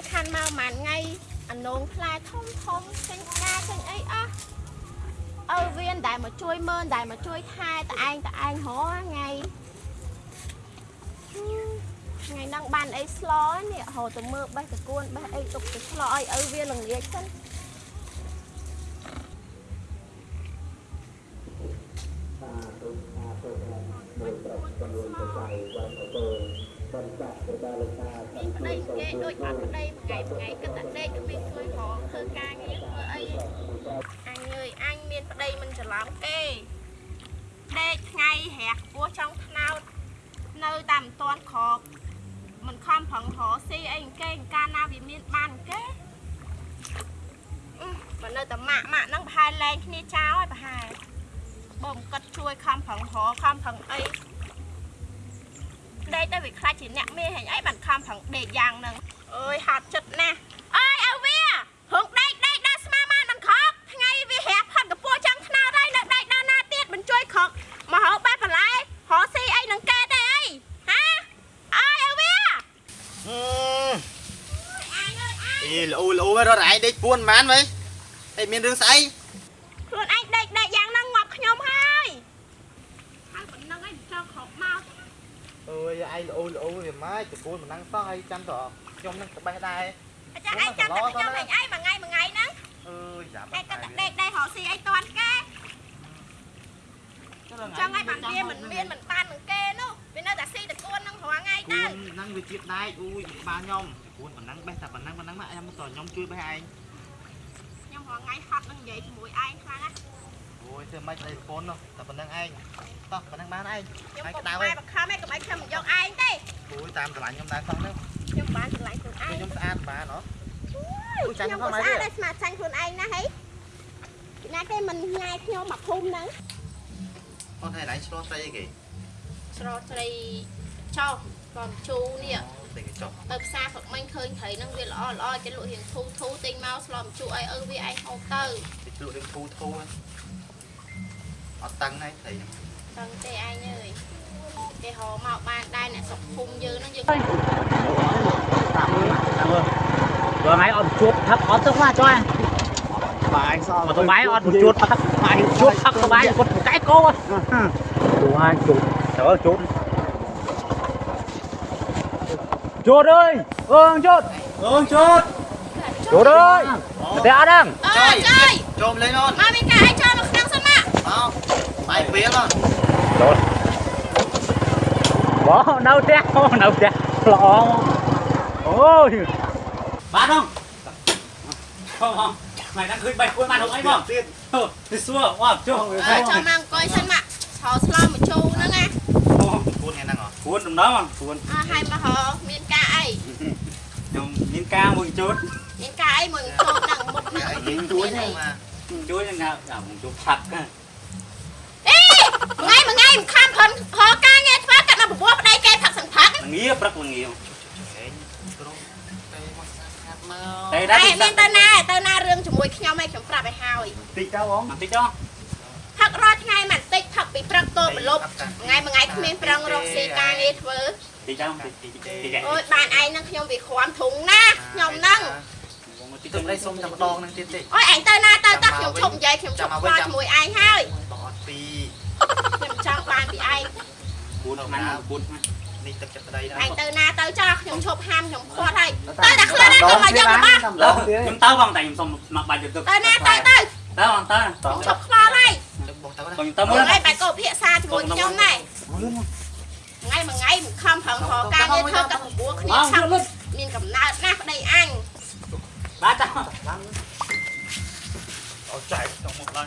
យខានមកមួយថ្ងៃអានងផ្លែធំធំចេញផ្កាចេញអីអស់អើវៀនដែលមកជួយមើលដែលមកជួយថែតឯងតឯងហ៎ថ្ងៃថ្ងៃហ្នឹងបានអីស្លនេះហៅទៅមើលបេះតកួនបេះអីទុកទៅស្លឲ្យឪវាល្ងាចសិនមានប្តី គេដូចអត់ប្តីមួយថ្ងៃមួយថ្ងៃគិតតែដេកគ្មានជួយរកធ្វើការងារធ្វើអីអញអើយអញមានប្តីមិនច្រឡំគេដេកថ្ងៃរះពោះចង់ថ្នោតនៅតែមិនទាន់ក្រកមិនខំប្រឹងរកស៊ីអីគេកាលណាវាមានបានគេអឺបើនៅតែម៉ាក់ម៉ាក់ហ្នឹងប្រហែលលែងគ្នាចោលហើយប្រហែលបើមិនគិតជួយខំប្រឹងរកខំប្រឹងអី ដេកទៅវាខ្លាចជាអ្នកមេហែងអីបានខំប្រឹងដេកយ៉ាងហ្នឹងអើយហត់ចិត្តណាស់អើយឲ្យវាហងដេកដេកដល់ស្មាបានមិនខកថ្ងៃវារះផាត់កពួរចាំងថ្នោតហើយនៅដេកដល់ណាទៀតមិនជួយខកមកហៅបែបបន្លែរកស៊ីអីនឹងកែទេអីហាអើយឲ្យវាអឺអញអើយអញអីល្អល្អរត់ឯងដេកពួនមិនវិញអីមានរឿងស្អីខ្លួនឯងដេកដេកយ៉ាងហ្នឹងងាប់ខ្ញុំហើយហើយប៉ុណ្្នឹងឯងចង់ខកមក អើយឯងល្អល្អវាម៉េចតពួនមិនដឹងសោះហើយចាំតខ្ញុំនឹងក្បេះដែរអាចារ្យឯងចាំតែខ្ញុំហែងអីមួយថ្ងៃមួយថ្ងៃហ្នឹងអើយចាំឯងក៏តែដេកដេករកស៊ីអីតាន់គេចង់ឲ្យបានវាមិនមានមិនបាននឹងគេនោះវានៅតែស៊ីតកួននឹងរាល់ថ្ងៃគួទៅនហ្នឹងវាជាតិដែកអូយបានខ្ញុំគួនប៉ុណ្ណឹងបេះតែប៉ុណ្ណឹងប៉ុណ្ណឹងមកខ្ញុំតខ្ញុំជួយបេះឯងខ្ញុំរាល់ថ្ងៃហត់នឹងនិយាយជាមួយឯងខ្លាំងណាស់ អូយធ្វើម៉េចដេកប្រពន្ធនោះតែប៉ុណ្ណឹងឯងតោះប៉ុណ្ណឹងបានឯងខ្ញុំហើយកុំក្តៅម៉ែឯងបខំឯងកុំឲ្យខ្ញុំយកឯងទេអូយតាមស្រឡាញ់ខ្ញុំដែរសោះហ្នឹងខ្ញុំបានឆ្លៃខ្លួនឯងខ្ញុំស្អាតបានហ៎អូយខ្ញុំក៏ស្អាតដែរស្មាតចាញ់ខ្លួនឯងណាហីពីណាគេមិនញ៉ាយខ្ញុំមកភូមិហ្នឹងអូនហើយឯងឆ្លោះស្អីគេស្រោត្រីចោកំជូនេះតែគេចុះទៅផ្សារព្រឹកមិញឃើញត្រីហ្នឹងវាល្អល្អគេលក់រៀងធូរធូរទិញមកស្លំជូរឲ្យឪវាឯងហូបទៅគេលក់រឿងធូធូហ្នឹង អត់តឹងហើយស្អីហ្នឹង តឹងទេឯងអើយគេហៅមកបានដែរអ្នកស្រុកភូមិយើងហ្នឹងយើង rồi máy on chuột thấp on tức quá cho anh បាយសោះ mà tôi máy on một chuột mà thấp máy chuột thấp tôi máy một cái cô á đủ hai chuột trời ơi chuột chuột ơi ương chuột ương chuột chuột ơi thế ăn đang អើយចើយ បាយវាឡ chuột bỏ nấu té nấu té lọ ôi bán không không không mày đang khơi bạch quân màn hồng ấy không ទៀត Ừ, thì xua, wow, chưa អើចូលមកអង្គុយសិនមកឆោស្លមកជូរហ្នឹងណាគួនថ្ងៃហ្នឹងហ៎ cuốn trong đó mà cuốn អើហើយមកហៅមានការអី trong miếng ca một chút មានការអីមួយចូលហ្នឹងមុខហ្នឹងឯងមិនជួយមានអីមក chuối như nào à một chút thật á អេមួយ ថ្ងៃមួយថ្ងៃមិនខំខំហៅការងារធ្វើកាត់មកបបួលប្តីគេផឹកសង្ផឹក là nghĩa rất là nhiều ឯងព្រោះតែមកស្អាតមក đây តែ đã មាន bị ទៅណាទៅណារឿងជាមួយខ្ញុំឯងខ្ញុំប្រាប់ឲ្យហើយ tích đâu không tích đó ផឹករាល់ថ្ងៃមិនតិចផឹកពីព្រឹកទល់ប្រឡប់ថ្ងៃមួយថ្ងៃគ្មានប្រឹងរកស៊ីការងារធ្វើ tích đâu tích tích tích tích អូយបានឯងហ្នឹងខ្ញុំវាគ្រាំធុងណាខ្ញុំហ្នឹង tích ទៅ đây សុំតែម្ដងហ្នឹងទៀតទេអូយឯងទៅណាទៅតោះខ្ញុំឈប់និយាយខ្ញុំឈប់ខ្វល់ជាមួយឯងហើយបងអត់ពី ខ្ញុំចង់បានពីឯង cuốn mang cuốn នេះទឹកចិត្តប្តីណាឯងទៅណាទៅចោះខ្ញុំឈប់ហាមខ្ញុំខ្វាត់ហើយទៅតែខ្លួនណាទៅមកយករបស់ Đâu, chúng tao bằng tay xong mặc bài được ទៅណាទៅទៅ tao bằng tao ខ្ញុំឈប់ខ្វល់ហើយទឹកបងទៅណា còn tao មួយ muốn ថ្ងៃបែរកោភាសាជាមួយខ្ញុំណែថ្ងៃមួយថ្ងៃមិនខំប្រឹងរកការងារធ្វើកាត់បបួលគ្នាឆាប់ luôn មានកំណើតណាស់ប្តីអញ ba tao អត់ចែកទៅមកឡើយ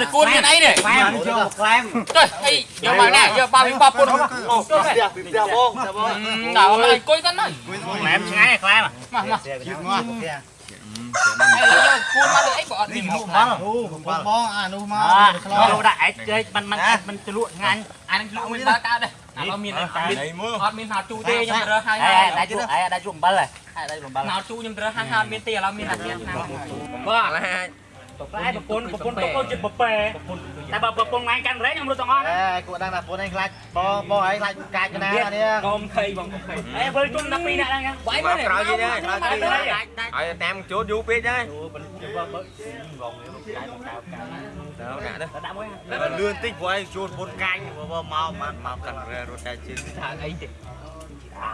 នេះតកូនមានអីនេះខ្លែមយកខ្លែមទៅអីយកមកណាយកបាល់វិញបាល់ពុនអូទៅផ្ទះផ្ទះបងតើបងតើអត់អង្គុយសិនណាខ្លែមឆ្ងាយខ្លែមមកមកជិះមកផ្ទះគួរមកលើអីបើអត់មានមកបងបងបងអានោះមកខ្លោយកដាក់អេចចេកមិនមិនមិនជ្លក់ងាញ់អានឹងជ្លក់មិនបើកើតទេអានោះមានតែអត់មានហៅជូទេខ្ញុំរើសហើយដាក់ជូអាយដាក់ជូអំបិលហើយដាក់ជូអំបិលណោជូខ្ញុំរើសហើយអត់មានទេឥឡូវមានតែទៀតណាបងអាហា លែមប្រពន្ធប្រពន្ធប្រពន្ធចិត្តប្រប៉ែតែបើប្រពន្ធថ្ងៃកាន់រែងខ្ញុំរត់ទាំងអស់អេគួរដឹងថាពួកឯងខ្លាចបងបងឯងខ្លាចកាច់កណានេះកុំភ័យបងកុំភ័យអេវិលជុំ12នាក់ហ្នឹងបាយមកក្រោយនេះដែរក្រោយនេះឲ្យតាមចូលយូរពេកដែរអូមិនបើបើងងនេះកាយមកកៅកៅដល់ណាទៅដាក់មួយលឿនតិចព្រោះឲ្យជួលពុនកាញ់ព្រោះមកមកមកកាន់រត់តែជិះថាអីទេអា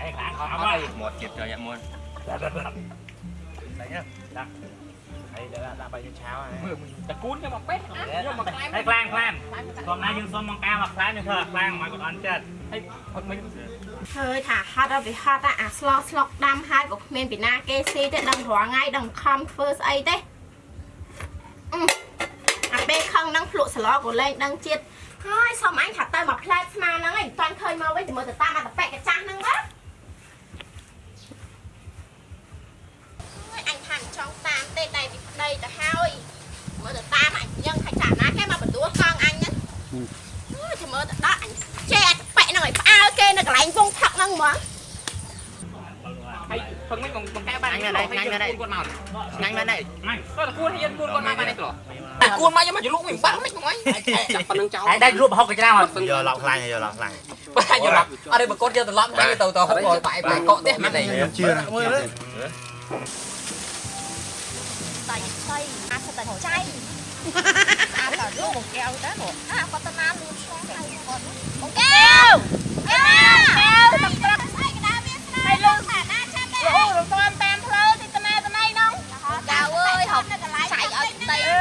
អេខ្លាំងអត់ហើយមកទៀតចុះយ៉ាមុន ហើយដាក់បាយឆាវហើយតកូនខ្ញុំមកពេះយកមកខ្លែងហើយខ្លាំងខ្លាំងខ្ញុំណាយើងសុំមកការមកខ្លាំងនេះធ្វើខ្លាំងមកគាត់អន់ចិត្តហើយអត់មិនហើយថាហត់ដល់វាហត់អាស្លោស្លុកដាំហើយក៏គ្មានពីណាគេស៊ីទេដឹងរាល់ថ្ងៃដឹងខំធ្វើស្អីទេអឺអាពេលខឹងនឹងភ្លក់សឡក៏លែងដឹងជាតិហើយសុំអញថាទៅមកផ្លែតស្មាហ្នឹងឯងមិនតាន់ឃើញមកវិញតែមើលទៅតាមអាតប៉ែកកាចាស់ហ្នឹងណាអញថាមិនចង់តាមទេតែពីប្តីទៅហើយមើលទៅតាមអញយ៉ាងថាចាណាគេមកបន្ទោះកងអញហ្នឹងអើយចាំមើលទៅដាក់អញចេះអាតប៉ែកហ្នឹងឲ្យផ្អើលគេនៅកន្លែងវងផឹកហ្នឹងហ្មង ហើយពឹងមិនបង្កែបានគាត់មកញ៉ាំមែនទេទៅតកូនហើយគួនគាត់មកបានទេគ្រូតែគួនមកយកមកជលុកវិញបាក់មិនបងអញចាប់ប៉ុណ្្នឹងចោលហើយដាក់រូបហុកកញ្ច្រាមអត់យកឡប់ខ្លាញ់យកឡប់ខ្លាញ់បាក់យកឡប់អត់ទេបកូនយកត្រឡប់ទៅទៅទៅហូបបាយបាយកកទេមិនទេជឿណាមើលលើតែស្អីអាសតចៃអាតលូកកែវទៅអាគាត់ទៅណាលូឆ្លងហើយគាត់បងកែវកែវកែវទឹកត្រឹកស្អីកដាវាស្នាហើយលូថាណាចាំដែរអូរំតាម វអើយហប់ចៃឲ្យប្តី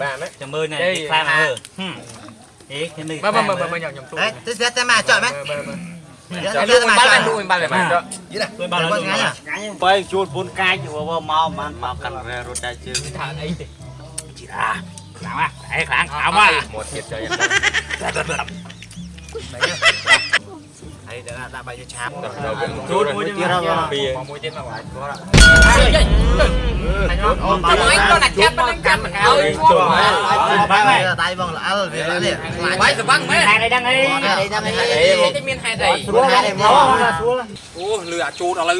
បាទណាចាំមើលណែគេខ្លាំងមើលអេគេនេះបើបើបើញ៉ាំខ្ញុំទូអេទៅស្ទះតែមកចោលមែនបើបើចាំលើបាល់បានលួយបាល់បានចោលយីណាបាល់បានឆ្ងាញ់ឆ្ងាញ់បើជួលពូនកាច់មកមកបានមកកាន់រត់តែជើងថាអីទេជីរាខ្លាំងណាស់តែខ្លាំងខ្លាំងមកមកទៀតចុយហើយដល់ដាក់បាយឆាបទៅជួលមួយទៀតពីមួយទៀតមកបាយគាត់ កាន់មិនអើយឈ្មោះដៃបងល្អលវានេះបាយស្វាំងមែន hai đây đang ấy អីចាំអីទេមានហេតុអី xuống hai đây máu xuống អូលឺអាជូតឥឡូវ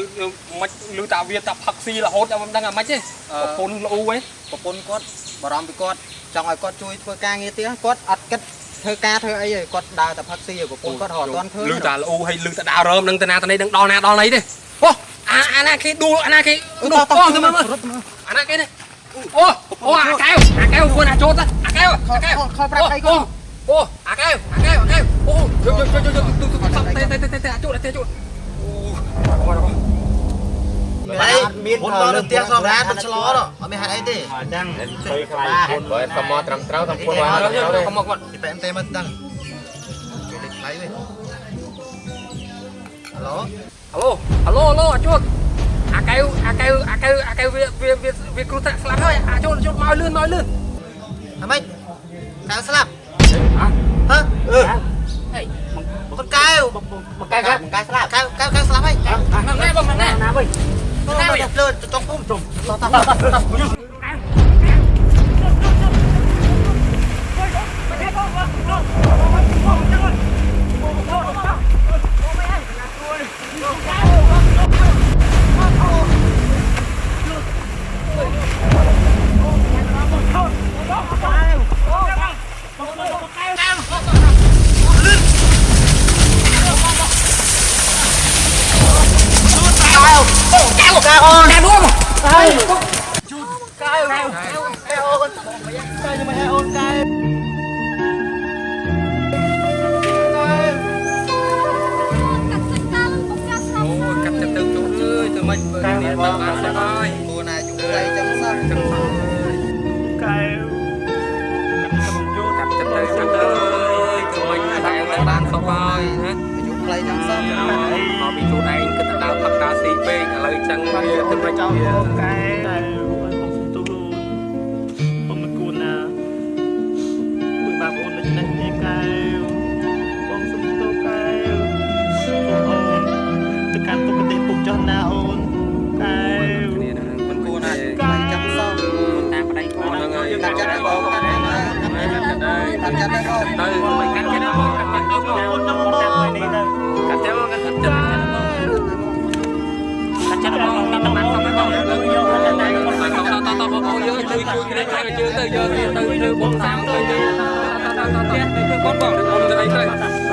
មិនលឺតាវាតាផឹកស៊ីរហូតតែមិនដឹងអាម៉េចទេប្រពន្ធលូវិញប្រពន្ធគាត់បារម្ភពីគាត់ចង់ឲ្យគាត់ជួយធ្វើការងារទៀតគាត់អត់គិតធ្វើការធ្វើអីទេគាត់ដើរតែផឹកស៊ីឲ្យប្រពន្ធគាត់រត់អត់ទាន់ឃើញលឺតាលូហើយលឺតាដើររើមនឹងតាណាតានេះដឹងដល់ណាដល់ណីទេអូអាអាណាគេដួលអាណាគេនោះអូទៅមើលអាណាគេនេះ អូអូអាកែវអាកែវគួរអាជូតអាកែវអាកែវខលប្រាប់អីគាត់អូអាកែវអាកែវអាកែវអូយកយកយកយកទូទូតែតែតែតែជូតតែជូតអូអីមានមុនដល់ផ្ទះសងរាមិនឆ្លោតអត់មានហេតុអីទេ ở đang ទៅខ្លាញ់បើតែមកត្រឹមត្រូវតាមពុនមកកុំមកគាត់ពីបែមទេមិនដឹងជួយលេខថ្លៃវិញហឡូហៅឡូហៅឡូអាជូតអាកែ វអាកែវអាកែវអាកែវវាវាវាគ្រូតាក់ស្លាប់ហើយអាជូតជូតមកលឿនមកលឿនអាម៉េចកៅស្លាប់ហ៎អឺហេ con cao một cái khác កៅស្លាប់កៅកៅកៅស្លាប់ហើយមកណែបងមកណែ nào vậy ទៅលើចុងពុំចុងតត អូនតែរួម កែវកែវ អូនកែវមិនឲ្យអូនកែវអូយកាត់ចិត្តទៅជូនអើយធ្វើម៉េចបើគ្នាទៅបានសបាយគួរណាយូរខ្លីចឹងសោះចឹងសោះកែវកាត់ចិត្តទៅកាត់ទៅអើយធ្វើម៉េចតែទៅបានសបាយណាយូរខ្លីចឹងសោះមកពីខ្លួនឯងគិតទៅដល់ផឹកតាស៊ីពេកឥឡូវចឹងវាធ្វើម៉េចចង់វាអូនកែ កាត់ចិត្តឲ្យបងទៅមិនកាត់ចិត្តមកកាត់ចិត្តទៅអូនអូនតាមនេះទៅកាត់ចិត្តមកកាត់ចិត្តកាត់ចិត្តមកកាត់ចិត្តបងតាមតាមតាមបងយកយកតែតែមកតតតបងអូយើជួយជួយគ្នាជួយជើងទៅយកទៅធ្វើបងសាមទៅទៅតតតតធ្វើបងបងអូនទៅអីទៅ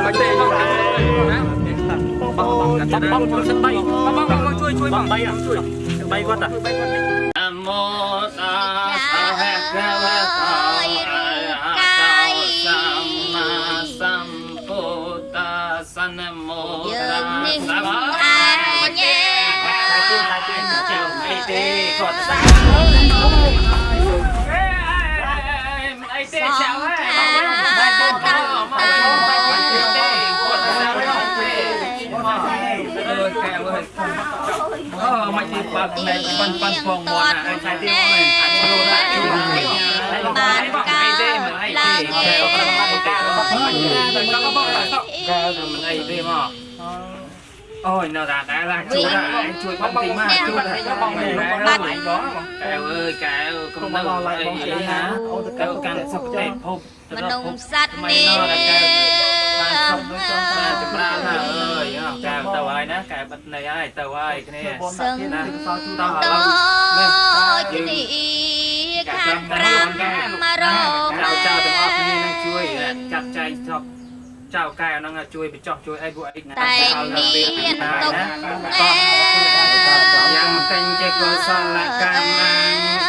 មិនទេបងណាបងបងកាត់ចិត្តបងជួយស្បៃបងបងជួយជួយបបងងបីជួយបីគាត់តាអមោតាស សនមោយើងនេះតាអសញញ៉ែតែទីតែទីចៅអីទេគាត់សាអីទេចៅហេបាយទៅទៅម កបាយទេគាត់សាទៅទេអើកែវអើយអូមិនទីបាក់ណែប៉ាន់ប៉ាន់ផងមកណាអីតែទីមិនអាចចូលដាក់ជួយបានកាទេមិនអីទេកែវប្រមាណការបស់ខ្ញុំទៅក៏បងកែវមិនអីទេមកអូយនៅតែតែឡាជួយដែរជួយបងទីមកជួយដែរបងមិនបាត់បងកែវអើយកែវកុំនៅអីណាកែវកាន់សុខទេភពមនុស្សសត្វមិននេះនៅតែកែវបានសុខទៅចង់តែចម្រើនណាអើយកែវទៅហើយណាកែវបិទនៃហើយទៅហើយគ្នាសឹងណាតោះឥដូឡូវចនេះខាងប្រាំមករកចៅចៅទាំងអស់គ្នានឹងជួយចាត់ចែងចប់ ចៅកែវហ្នឹងជួយបញ្ចុះជួយអីពួកអីតែមានទុកអេយ៉ាងកញ្ចេកុសលកម្មកា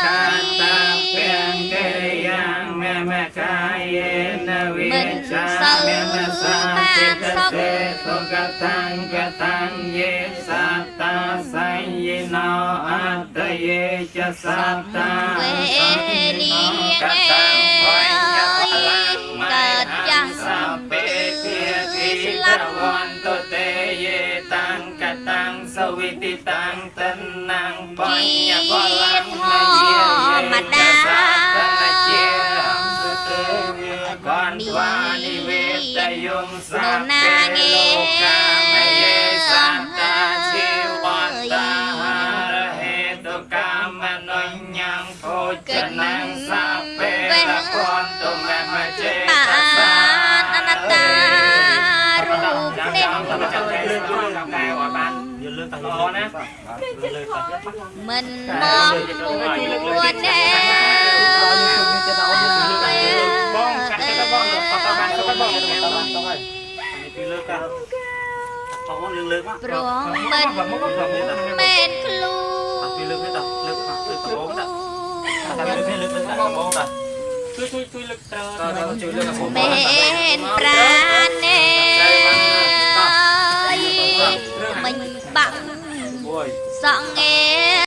តាពេងកិរិយាមេមេកាយេនវិចាមេមេសាសិកសេទុកតាំងកតាំងយេសតាសញ្ញណោអតយេចសតាវេនីកងតាំង តាំងសវិតិតាំងតនាងបញ្ញបលំនយាយេចសតនជាសុទេវិកនវ៉ានិ មិនមកពួនទេបងកាត់ទៅបងតតបានទៅបងពីលើកតាបងលើកលើកមកព្រោះមិនមែនខ្លួនពីលើកនេះតាលើកមកលើកបងតាតាលើកនេះលើកលើកតាបងតាជួយជួយជួយលើកតើជួយលើកបងមែនប្រាណទេមិញបាក់ Sang nghe